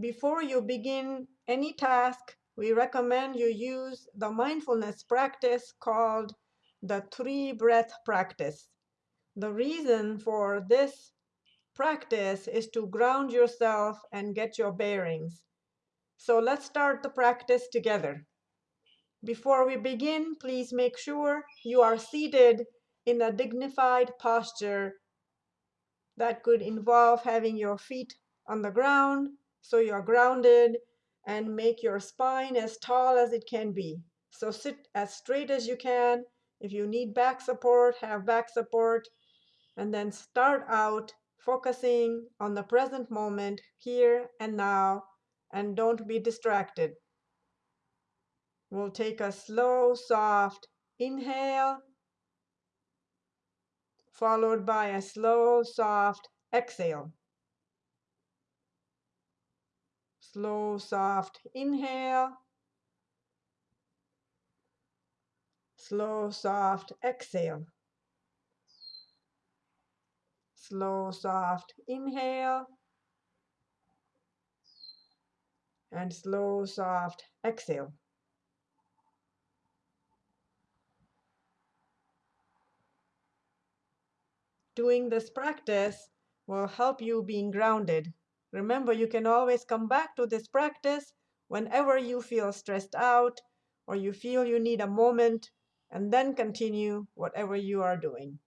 Before you begin any task, we recommend you use the mindfulness practice called the three breath practice. The reason for this practice is to ground yourself and get your bearings. So let's start the practice together. Before we begin, please make sure you are seated in a dignified posture that could involve having your feet on the ground so you're grounded and make your spine as tall as it can be. So sit as straight as you can. If you need back support, have back support. And then start out focusing on the present moment, here and now, and don't be distracted. We'll take a slow, soft inhale, followed by a slow, soft exhale. Slow, soft inhale. Slow, soft exhale. Slow, soft inhale. And slow, soft exhale. Doing this practice will help you being grounded Remember, you can always come back to this practice whenever you feel stressed out or you feel you need a moment and then continue whatever you are doing.